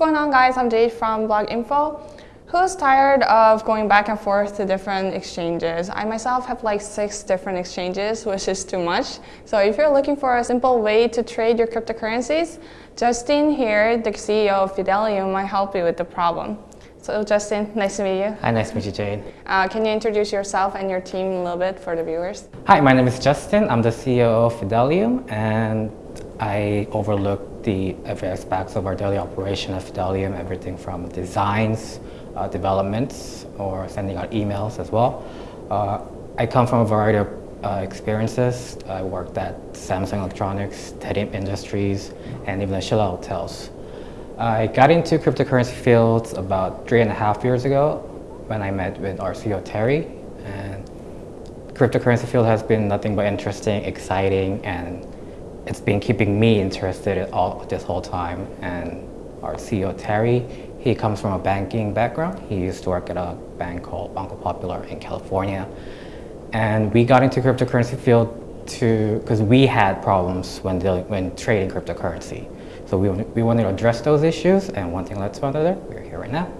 going on guys? I'm Jade from Blog Info. Who's tired of going back and forth to different exchanges? I myself have like six different exchanges, which is too much. So if you're looking for a simple way to trade your cryptocurrencies, Justin here, the CEO of Fidelium, might help you with the problem. So Justin, nice to meet you. Hi, nice to meet you, Jade. Uh, can you introduce yourself and your team a little bit for the viewers? Hi, my name is Justin. I'm the CEO of Fidelium, and I overlook the aspects of our daily operation at Fidelium, everything from designs, uh, developments, or sending out emails as well. Uh, I come from a variety of uh, experiences. I worked at Samsung Electronics, Teddy Industries, and even the Shilla Hotels. I got into cryptocurrency fields about three and a half years ago when I met with our CEO Terry. And cryptocurrency field has been nothing but interesting, exciting, and it's been keeping me interested all this whole time. And our CEO Terry, he comes from a banking background. He used to work at a bank called Banco Popular in California. And we got into cryptocurrency field to because we had problems when dealing, when trading cryptocurrency. So we, we wanted to address those issues and one thing led to another. We're here right now.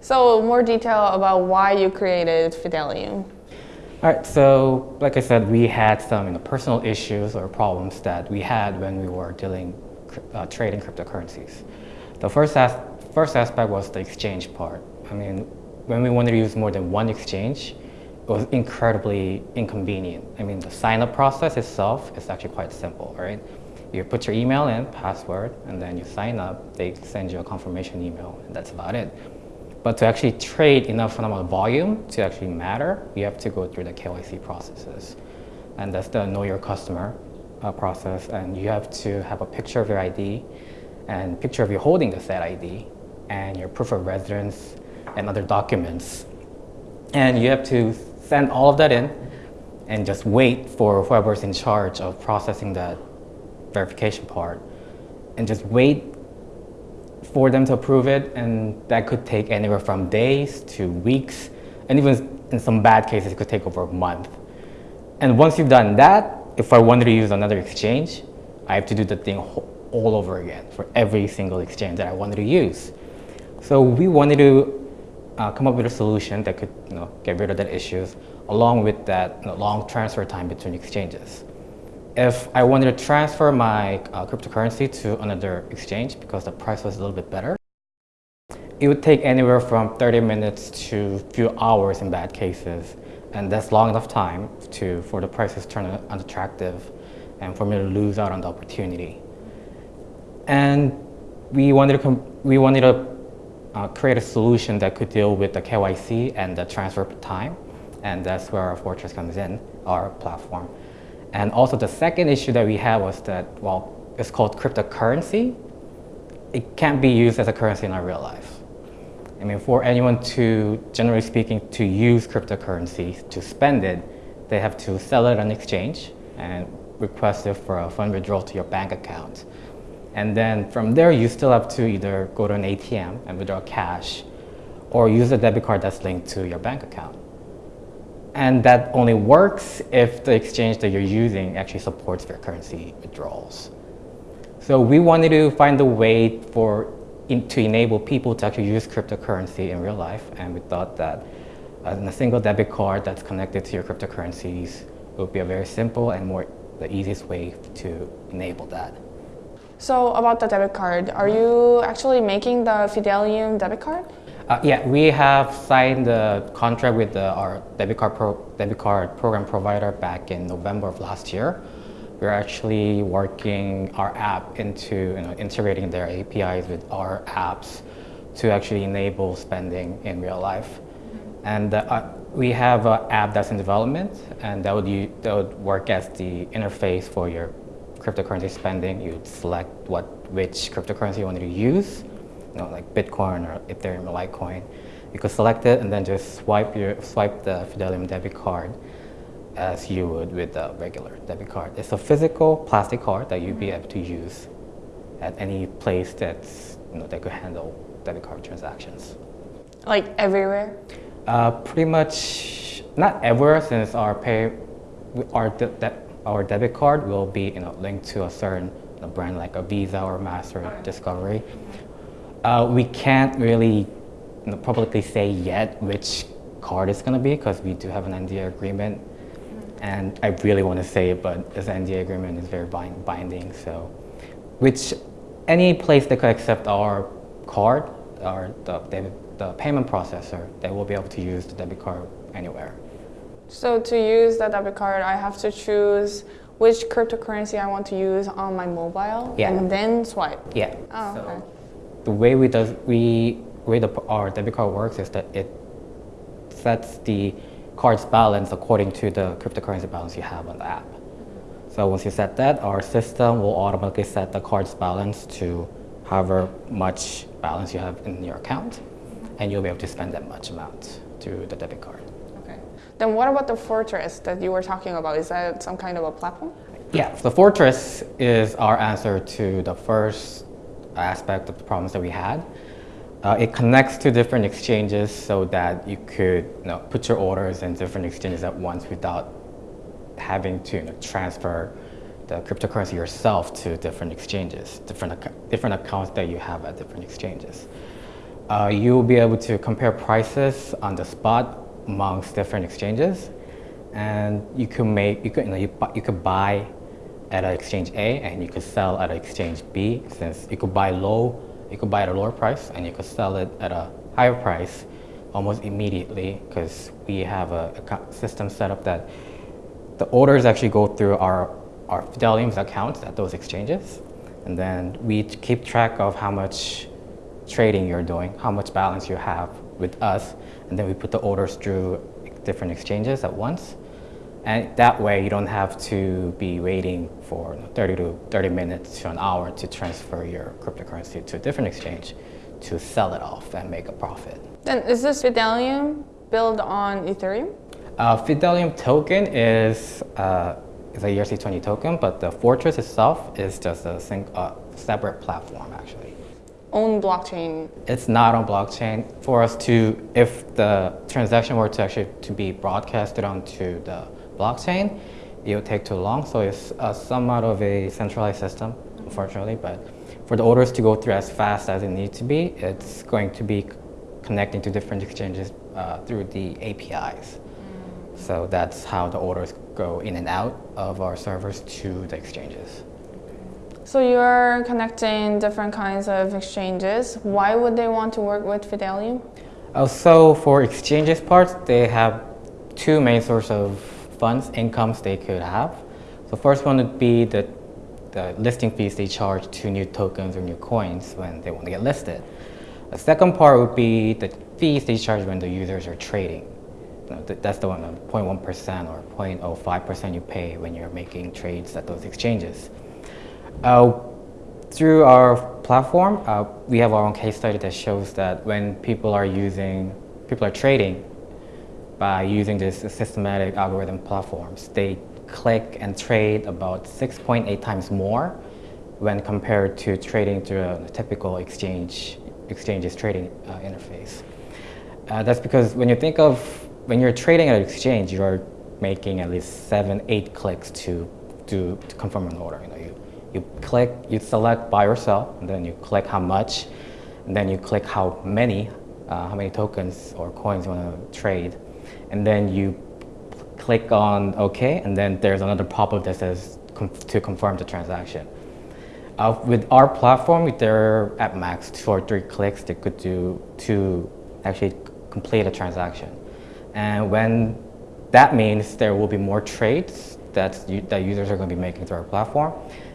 So more detail about why you created Fidelium. All right, so like I said, we had some you know, personal issues or problems that we had when we were dealing, uh, trading cryptocurrencies. The first, as first aspect was the exchange part. I mean, when we wanted to use more than one exchange, it was incredibly inconvenient. I mean, the sign-up process itself is actually quite simple, right? You put your email in, password, and then you sign up. They send you a confirmation email, and that's about it. But to actually trade enough amount of volume to actually matter, you have to go through the KYC processes. And that's the know your customer uh, process. And you have to have a picture of your ID and picture of you holding the said ID and your proof of residence and other documents. And you have to send all of that in and just wait for whoever's in charge of processing that verification part and just wait for them to approve it and that could take anywhere from days to weeks and even in some bad cases it could take over a month. And once you've done that, if I wanted to use another exchange, I have to do the thing all over again for every single exchange that I wanted to use. So we wanted to uh, come up with a solution that could you know, get rid of that issues along with that you know, long transfer time between exchanges if I wanted to transfer my uh, cryptocurrency to another exchange because the price was a little bit better, it would take anywhere from 30 minutes to a few hours in bad cases. And that's long enough time to, for the prices to turn unattractive and for me to lose out on the opportunity. And we wanted to, we wanted to uh, create a solution that could deal with the KYC and the transfer time. And that's where our Fortress comes in, our platform. And also the second issue that we had was that, well, it's called cryptocurrency. It can't be used as a currency in our real life. I mean, for anyone to, generally speaking, to use cryptocurrency, to spend it, they have to sell it on exchange and request it for a fund withdrawal to your bank account. And then from there, you still have to either go to an ATM and withdraw cash or use a debit card that's linked to your bank account. And that only works if the exchange that you're using actually supports their currency withdrawals. So we wanted to find a way for in, to enable people to actually use cryptocurrency in real life. And we thought that uh, a single debit card that's connected to your cryptocurrencies would be a very simple and more the easiest way to enable that. So about the debit card, are you actually making the Fidelium debit card? Uh, yeah, we have signed the contract with the, our debit card, pro, debit card program provider back in November of last year. We're actually working our app into you know, integrating their APIs with our apps to actually enable spending in real life. And uh, we have an app that's in development, and that would, that would work as the interface for your cryptocurrency spending. You'd select what, which cryptocurrency you wanted to use, you know, like Bitcoin or Ethereum or Litecoin. You could select it and then just swipe, your, swipe the Fidelium debit card as you would with a regular debit card. It's a physical plastic card that you'd be able to use at any place that's, you know, that could handle debit card transactions. Like everywhere? Uh, pretty much, not everywhere since our pay, our, de de our debit card will be you know, linked to a certain you know, brand like a Visa or Master Discovery. Uh, we can't really you know, publicly say yet which card it's going to be because we do have an NDA agreement. And I really want to say it, but this NDA agreement is very bind binding. So, which any place that could accept our card or the, debit, the payment processor, they will be able to use the debit card anywhere. So to use the debit card, I have to choose which cryptocurrency I want to use on my mobile Yeah. and then swipe. Yeah. Oh, so okay. The way we does we way the our debit card works is that it sets the card's balance according to the cryptocurrency balance you have on the app. So once you set that, our system will automatically set the card's balance to however much balance you have in your account, and you'll be able to spend that much amount through the debit card. Okay. Then what about the Fortress that you were talking about? Is that some kind of a platform? Yeah, the Fortress is our answer to the first aspect of the problems that we had. Uh, it connects to different exchanges so that you could you know, put your orders in different exchanges at once without having to you know, transfer the cryptocurrency yourself to different exchanges, different, different accounts that you have at different exchanges. Uh, you will be able to compare prices on the spot amongst different exchanges, and you can make you could you, know, you, you could buy at an exchange A and you could sell at an exchange B. Since you could buy low, you could buy at a lower price and you could sell it at a higher price almost immediately because we have a, a system set up that the orders actually go through our, our Fidelium's accounts at those exchanges. And then we keep track of how much trading you're doing, how much balance you have with us. And then we put the orders through different exchanges at once. And that way you don't have to be waiting for 30 to 30 minutes to an hour to transfer your cryptocurrency to a different exchange to sell it off and make a profit. Then is this Fidelium built on Ethereum? Uh, Fidelium token is, uh, is a ERC20 token, but the Fortress itself is just a sing, uh, separate platform actually. Own blockchain. It's not on blockchain. For us to, if the transaction were to actually to be broadcasted onto the blockchain, it would take too long. So it's uh, somewhat of a centralized system, unfortunately. But for the orders to go through as fast as it needs to be, it's going to be connecting to different exchanges uh, through the APIs. So that's how the orders go in and out of our servers to the exchanges. So you're connecting different kinds of exchanges. Why would they want to work with Fidelium? Uh, so for exchanges parts, they have two main sources of funds, incomes they could have. So first one would be the, the listing fees they charge to new tokens or new coins when they want to get listed. The second part would be the fees they charge when the users are trading. You know, th- that's the one, uh, 0.1% or 0.05% you pay when you're making trades at those exchanges. Uh, through our platform, uh, we have our own case study that shows that when people are using, people are trading by using this systematic algorithm platforms, they click and trade about 6.8 times more when compared to trading through a typical exchange exchanges trading uh, interface. Uh, that's because when you think of when you're trading at an exchange, you're making at least seven, eight clicks to do to confirm an order. You know, you you click, you select buy or sell, and then you click how much, and then you click how many, uh, how many tokens or coins you want to trade, and then you click on OK, and then there's another pop-up that says to confirm the transaction. Uh, with our platform, they're at max two or three clicks they could do to actually complete a transaction. And when that means there will be more trades that, that users are going to be making through our platform,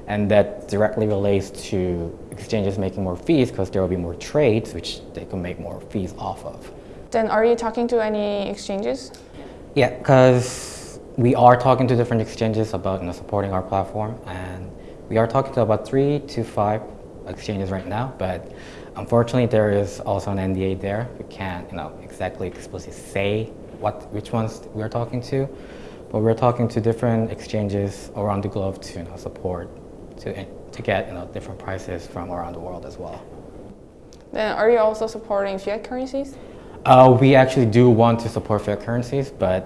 and that directly relates to exchanges making more fees because there will be more trades, which they can make more fees off of. Then are you talking to any exchanges? Yeah, because we are talking to different exchanges about you know, supporting our platform, and we are talking to about three to five exchanges right now. But unfortunately, there is also an NDA there. We can't, you know, exactly explicitly say what which ones we are talking to, but we're talking to different exchanges around the globe to you know, support to eh, to get you know different prices from around the world as well. Then are you also supporting fiat currencies? Uh, we actually do want to support fiat currencies, but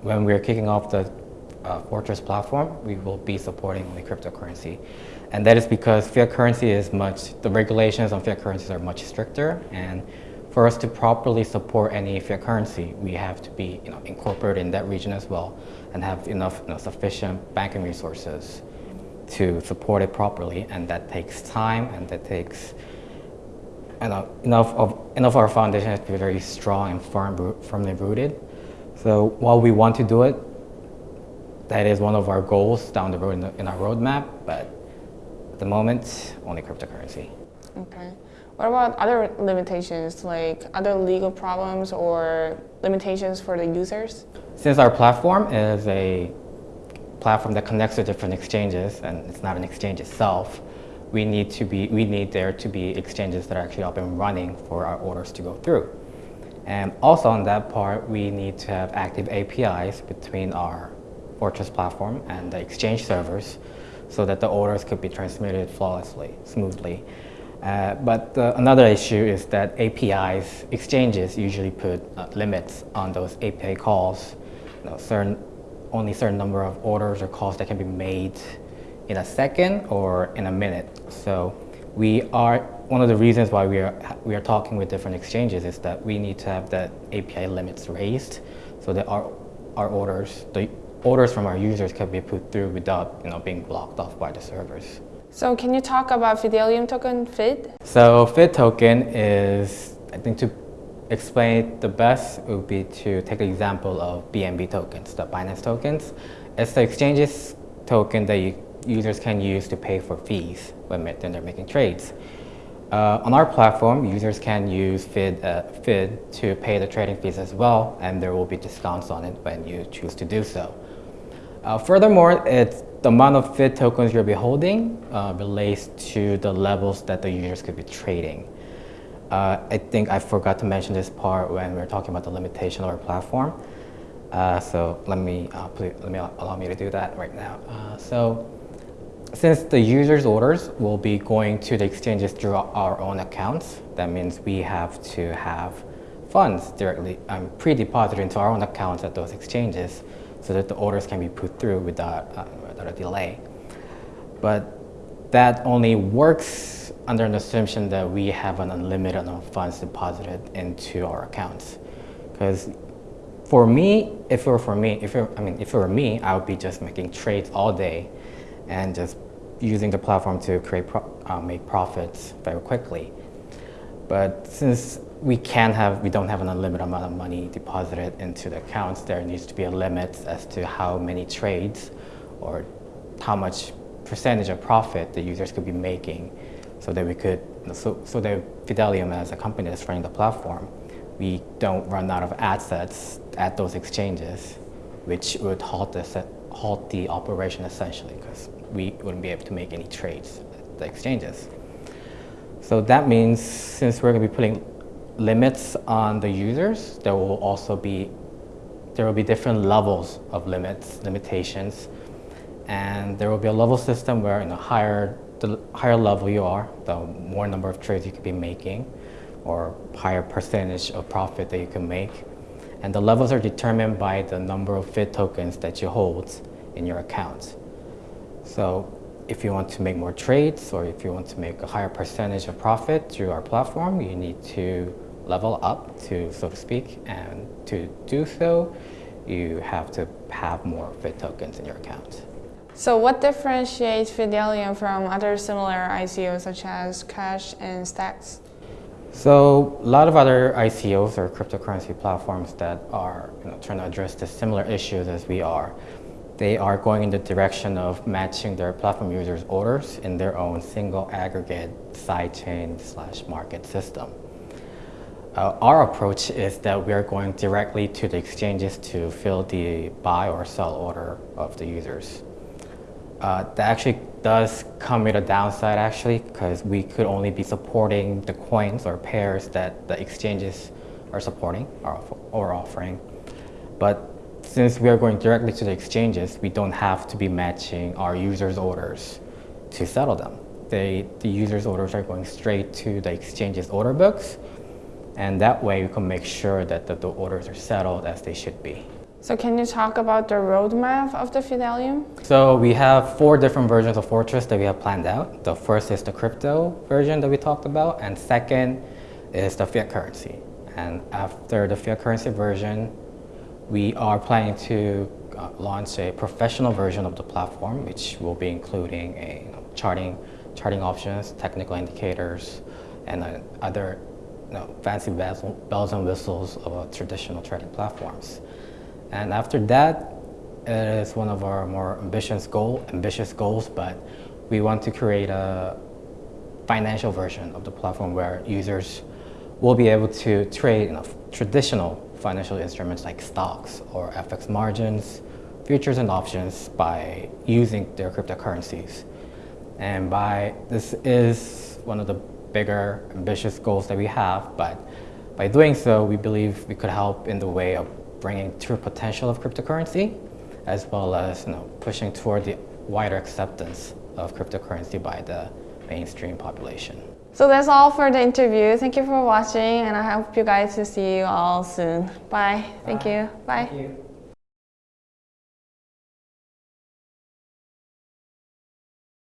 when we're kicking off the uh, Fortress platform, we will be supporting only cryptocurrency. And that is because fiat currency is much, the regulations on fiat currencies are much stricter. And for us to properly support any fiat currency, we have to be you know, incorporated in that region as well and have enough you know, sufficient banking resources to support it properly. And that takes time and that takes you uh, know, enough of enough of our foundation has to be very strong and firm, firmly rooted. So while we want to do it, that is one of our goals down the road in, the, in our roadmap, but at the moment, only cryptocurrency. Okay. What about other limitations, like other legal problems or limitations for the users? Since our platform is a platform that connects to different exchanges, and it's not an exchange itself, we need to be we need there to be exchanges that are actually up and running for our orders to go through. And also on that part, we need to have active APIs between our Fortress platform and the Exchange servers so that the orders could be transmitted flawlessly, smoothly. Uh, but uh, another issue is that APIs, exchanges usually put uh, limits on those API calls. You know, certain, only certain number of orders or calls that can be made in a second or in a minute. So we are, one of the reasons why we are, we are talking with different exchanges is that we need to have the API limits raised so that our, our orders, the orders from our users can be put through without you know, being blocked off by the servers. So can you talk about Fidelium token, FID? So FID token is, I think to explain it the best would be to take an example of BNB tokens, the Binance tokens. It's the exchange's token that you, users can use to pay for fees when they're making trades. Uh, on our platform, users can use FID, uh, FID to pay the trading fees as well, and there will be discounts on it when you choose to do so. Uh, furthermore, it's the amount of FID tokens you'll be holding uh, relates to the levels that the users could be trading. Uh, I think I forgot to mention this part when we were talking about the limitation of our platform. Uh, so let me, please, let me allow me to do that right now. So since the user's orders will be going to the exchanges through our own accounts, that means we have to have funds directly um, pre-deposited into our own accounts at those exchanges so that the orders can be put through without, uh, without a delay. But that only works under an assumption that we have an unlimited amount of funds deposited into our accounts. Because for me, if it were for me, if it, I mean, if it were me, I would be just making trades all day and just using the platform to create pro uh, make profits very quickly. But since we can have, we don't have an unlimited amount of money deposited into the accounts. There needs to be a limit as to how many trades or how much percentage of profit the users could be making so that we could, so, so that Fidelium as a company that's running the platform, we don't run out of assets at those exchanges, which would halt the, halt the operation essentially because we wouldn't be able to make any trades at the exchanges. So that means since we're going to be putting limits on the users, there will also be there will be different levels of limits, limitations, and there will be a level system where in a higher the higher level you are, the more number of trades you could be making, or higher percentage of profit that you can make. And the levels are determined by the number of FID tokens that you hold in your account. So if you want to make more trades or if you want to make a higher percentage of profit through our platform, you need to level up to, so to speak, and to do so, you have to have more FID tokens in your account. So what differentiates Fidelium from other similar ICOs such as Cash and Stacks? So a lot of other ICOs or cryptocurrency platforms that are you know, trying to address the similar issues as we are, they are going in the direction of matching their platform users' orders in their own single aggregate sidechain slash market system. Uh, our approach is that we are going directly to the exchanges to fill the buy or sell order of the users. Uh, that actually does come with a downside actually because we could only be supporting the coins or pairs that the exchanges are supporting or, or offering. But since we are going directly to the exchanges, we don't have to be matching our users' orders to settle them. They, the users' orders are going straight to the exchange's order books and that way you can make sure that the, the orders are settled as they should be. So can you talk about the roadmap of the Fidelium? So we have four different versions of Fortress that we have planned out. The first is the crypto version that we talked about, and second is the fiat currency. And after the fiat currency version, we are planning to uh, launch a professional version of the platform, which will be including a charting, charting options, technical indicators, and uh, other you know, fancy bells, bells and whistles of uh, traditional trading platforms. And after that, it is one of our more ambitious goal, ambitious goals, but we want to create a financial version of the platform where users will be able to trade know, traditional financial instruments like stocks or FX margins, futures and options by using their cryptocurrencies. And by this is one of the bigger ambitious goals that we have, but by doing so, we believe we could help in the way of bringing true potential of cryptocurrency, as well as you know, pushing toward the wider acceptance of cryptocurrency by the mainstream population. So that's all for the interview. Thank you for watching and I hope you guys to see you all soon. Bye. Thank Bye. you. Bye. Thank you.